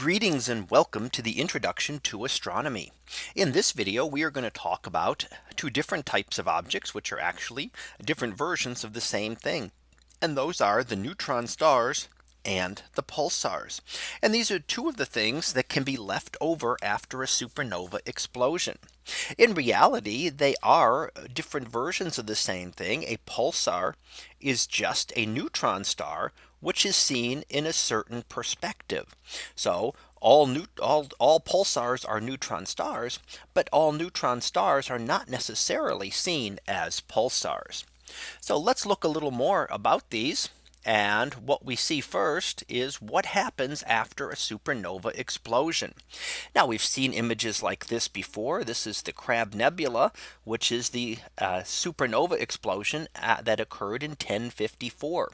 Greetings and welcome to the introduction to astronomy. In this video, we are going to talk about two different types of objects, which are actually different versions of the same thing. And those are the neutron stars and the pulsars. And these are two of the things that can be left over after a supernova explosion. In reality, they are different versions of the same thing. A pulsar is just a neutron star which is seen in a certain perspective. So all new all, all pulsars are neutron stars, but all neutron stars are not necessarily seen as pulsars. So let's look a little more about these. And what we see first is what happens after a supernova explosion. Now we've seen images like this before. This is the Crab Nebula, which is the uh, supernova explosion uh, that occurred in 1054.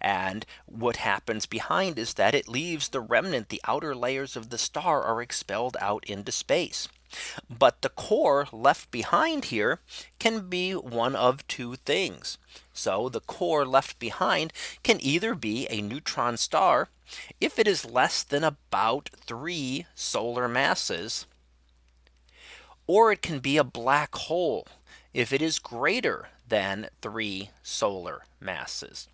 And what happens behind is that it leaves the remnant the outer layers of the star are expelled out into space. But the core left behind here can be one of two things. So the core left behind can either be a neutron star if it is less than about three solar masses. Or it can be a black hole if it is greater than three solar masses.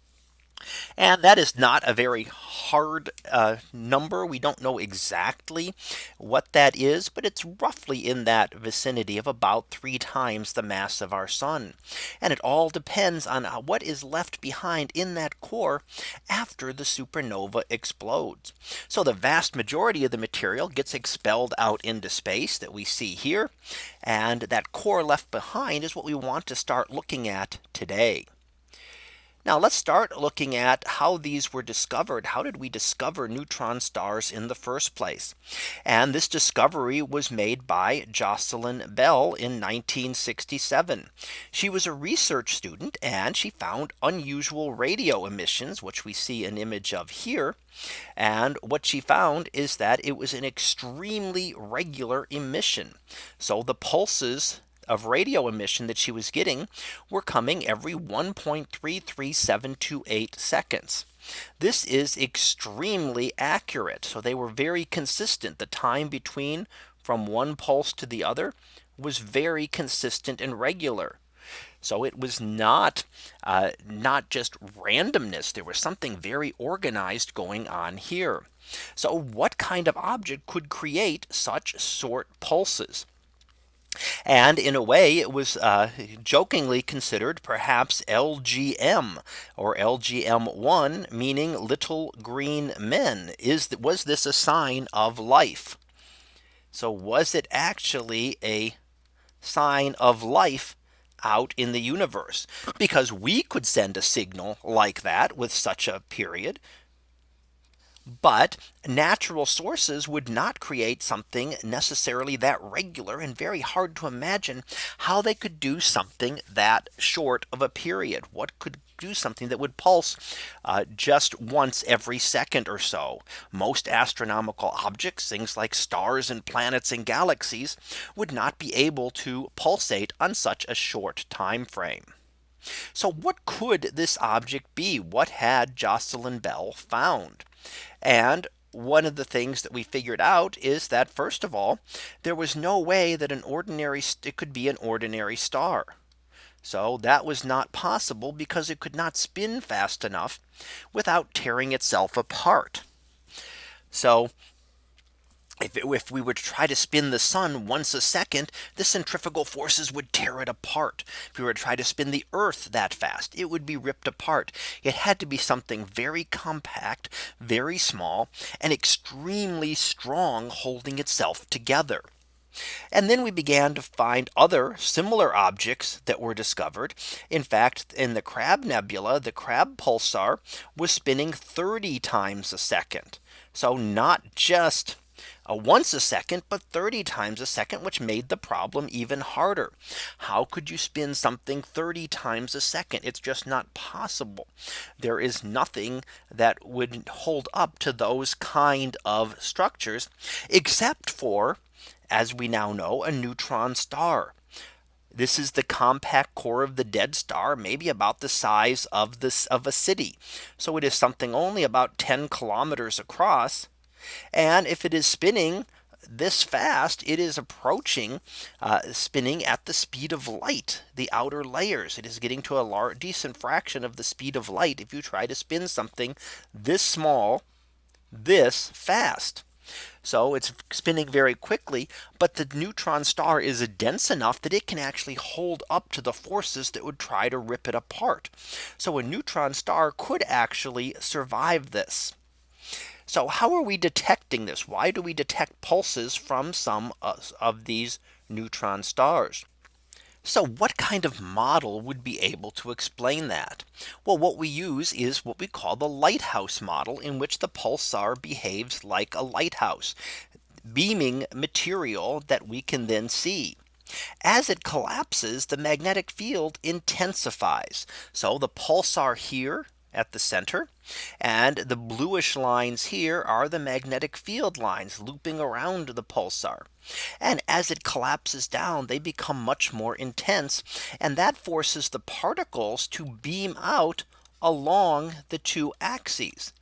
And that is not a very hard uh, number. We don't know exactly what that is, but it's roughly in that vicinity of about three times the mass of our sun. And it all depends on uh, what is left behind in that core after the supernova explodes. So the vast majority of the material gets expelled out into space that we see here. And that core left behind is what we want to start looking at today. Now let's start looking at how these were discovered. How did we discover neutron stars in the first place? And this discovery was made by Jocelyn Bell in 1967. She was a research student and she found unusual radio emissions, which we see an image of here. And what she found is that it was an extremely regular emission. So the pulses of radio emission that she was getting were coming every 1.33728 seconds. This is extremely accurate. So they were very consistent. The time between from one pulse to the other was very consistent and regular. So it was not uh, not just randomness. There was something very organized going on here. So what kind of object could create such short pulses? And in a way, it was uh, jokingly considered perhaps LGM or LGM1, meaning little green men. Is was this a sign of life? So was it actually a sign of life out in the universe? Because we could send a signal like that with such a period but natural sources would not create something necessarily that regular and very hard to imagine how they could do something that short of a period. What could do something that would pulse uh, just once every second or so. Most astronomical objects, things like stars and planets and galaxies would not be able to pulsate on such a short time frame. So what could this object be? What had Jocelyn Bell found? And one of the things that we figured out is that first of all, there was no way that an ordinary it could be an ordinary star. So that was not possible because it could not spin fast enough without tearing itself apart. So if, it, if we were to try to spin the sun once a second, the centrifugal forces would tear it apart. If we were to try to spin the earth that fast, it would be ripped apart. It had to be something very compact, very small, and extremely strong holding itself together. And then we began to find other similar objects that were discovered. In fact, in the Crab Nebula, the Crab pulsar was spinning 30 times a second. So not just once a second, but 30 times a second, which made the problem even harder. How could you spin something 30 times a second? It's just not possible. There is nothing that would hold up to those kind of structures, except for, as we now know, a neutron star. This is the compact core of the dead star, maybe about the size of this of a city. So it is something only about 10 kilometers across And if it is spinning this fast, it is approaching uh, spinning at the speed of light, the outer layers. It is getting to a large decent fraction of the speed of light if you try to spin something this small, this fast. So it's spinning very quickly, but the neutron star is dense enough that it can actually hold up to the forces that would try to rip it apart. So a neutron star could actually survive this. So how are we detecting this? Why do we detect pulses from some of these neutron stars? So what kind of model would be able to explain that? Well, what we use is what we call the lighthouse model in which the pulsar behaves like a lighthouse beaming material that we can then see. As it collapses, the magnetic field intensifies. So the pulsar here at the center. And the bluish lines here are the magnetic field lines looping around the pulsar. And as it collapses down, they become much more intense. And that forces the particles to beam out along the two axes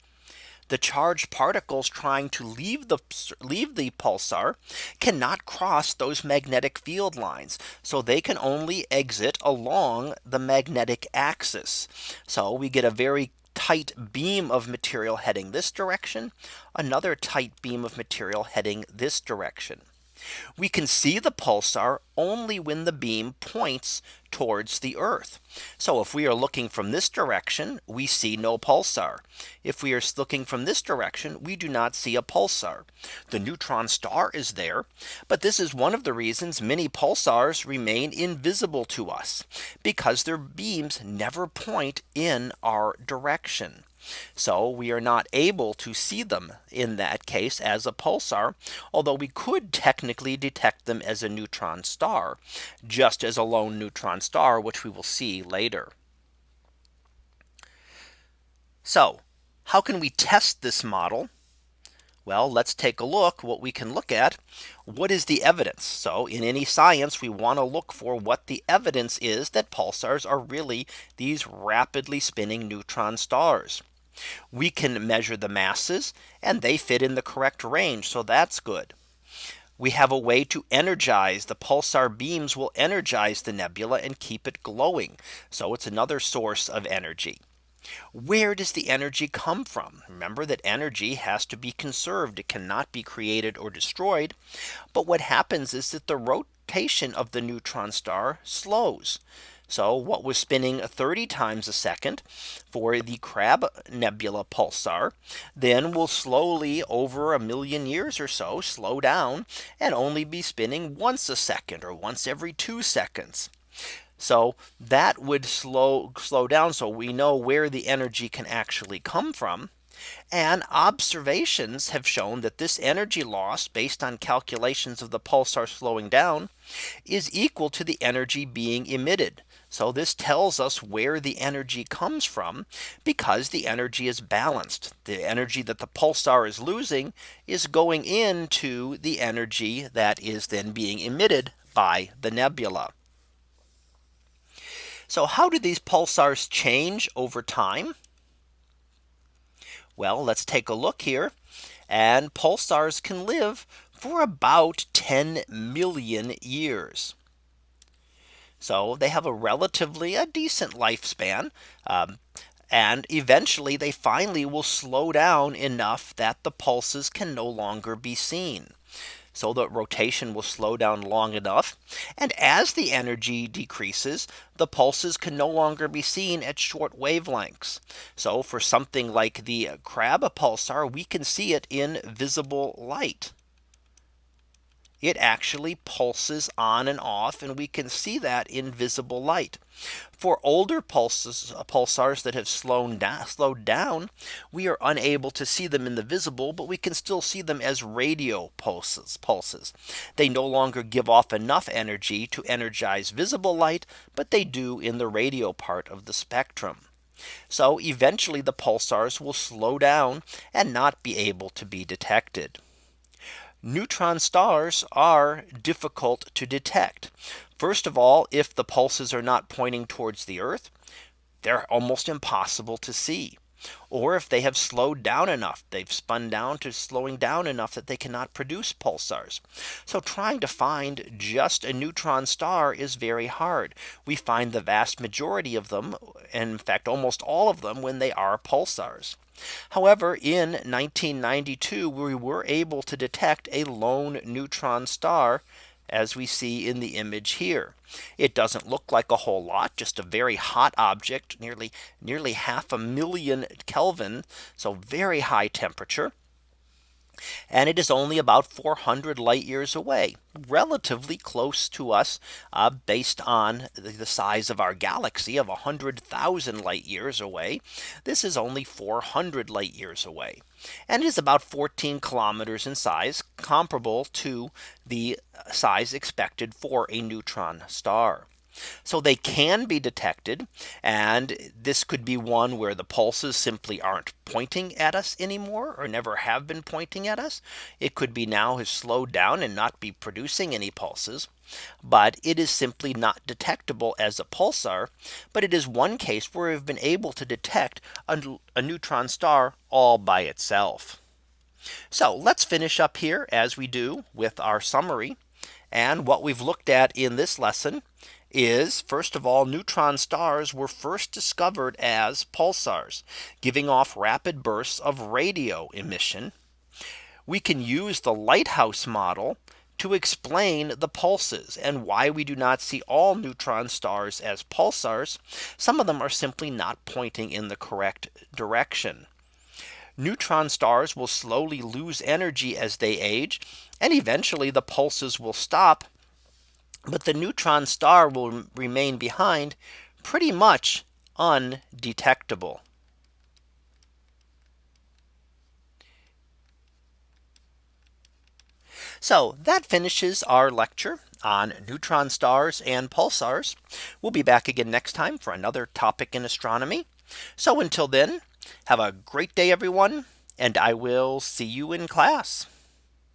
the charged particles trying to leave the leave the pulsar cannot cross those magnetic field lines. So they can only exit along the magnetic axis. So we get a very tight beam of material heading this direction, another tight beam of material heading this direction. We can see the pulsar only when the beam points towards the Earth. So if we are looking from this direction, we see no pulsar. If we are looking from this direction, we do not see a pulsar. The neutron star is there. But this is one of the reasons many pulsars remain invisible to us because their beams never point in our direction. So we are not able to see them in that case as a pulsar, although we could technically detect them as a neutron star, just as a lone neutron star, which we will see later. So how can we test this model? Well, let's take a look what we can look at. What is the evidence? So in any science, we want to look for what the evidence is that pulsars are really these rapidly spinning neutron stars. We can measure the masses and they fit in the correct range. So that's good. We have a way to energize the pulsar beams will energize the nebula and keep it glowing. So it's another source of energy. Where does the energy come from? Remember that energy has to be conserved. It cannot be created or destroyed. But what happens is that the rotation of the neutron star slows. So what was spinning 30 times a second for the Crab Nebula pulsar then will slowly over a million years or so slow down and only be spinning once a second or once every two seconds. So that would slow slow down so we know where the energy can actually come from. And observations have shown that this energy loss based on calculations of the pulsar slowing down is equal to the energy being emitted. So this tells us where the energy comes from because the energy is balanced. The energy that the pulsar is losing is going into the energy that is then being emitted by the nebula. So how do these pulsars change over time? Well, let's take a look here. And pulsars can live for about 10 million years. So they have a relatively a decent lifespan. Um, and eventually they finally will slow down enough that the pulses can no longer be seen. So the rotation will slow down long enough. And as the energy decreases, the pulses can no longer be seen at short wavelengths. So for something like the crab pulsar, we can see it in visible light it actually pulses on and off and we can see that in visible light. For older pulses uh, pulsars that have slowed down, slowed down, we are unable to see them in the visible, but we can still see them as radio pulses pulses. They no longer give off enough energy to energize visible light, but they do in the radio part of the spectrum. So eventually the pulsars will slow down and not be able to be detected neutron stars are difficult to detect. First of all, if the pulses are not pointing towards the Earth, they're almost impossible to see. Or if they have slowed down enough, they've spun down to slowing down enough that they cannot produce pulsars. So trying to find just a neutron star is very hard. We find the vast majority of them, and in fact, almost all of them when they are pulsars. However, in 1992, we were able to detect a lone neutron star as we see in the image here. It doesn't look like a whole lot, just a very hot object, nearly nearly half a million Kelvin. So very high temperature. And it is only about 400 light years away, relatively close to us uh, based on the size of our galaxy of 100,000 light years away. This is only 400 light years away. And is about 14 kilometers in size, comparable to the size expected for a neutron star. So they can be detected. And this could be one where the pulses simply aren't pointing at us anymore or never have been pointing at us. It could be now has slowed down and not be producing any pulses. But it is simply not detectable as a pulsar. But it is one case where we've been able to detect a, a neutron star all by itself. So let's finish up here as we do with our summary. And what we've looked at in this lesson is first of all neutron stars were first discovered as pulsars giving off rapid bursts of radio emission. We can use the lighthouse model to explain the pulses and why we do not see all neutron stars as pulsars. Some of them are simply not pointing in the correct direction. Neutron stars will slowly lose energy as they age and eventually the pulses will stop but the neutron star will remain behind pretty much undetectable. So that finishes our lecture on neutron stars and pulsars. We'll be back again next time for another topic in astronomy. So until then, have a great day, everyone, and I will see you in class.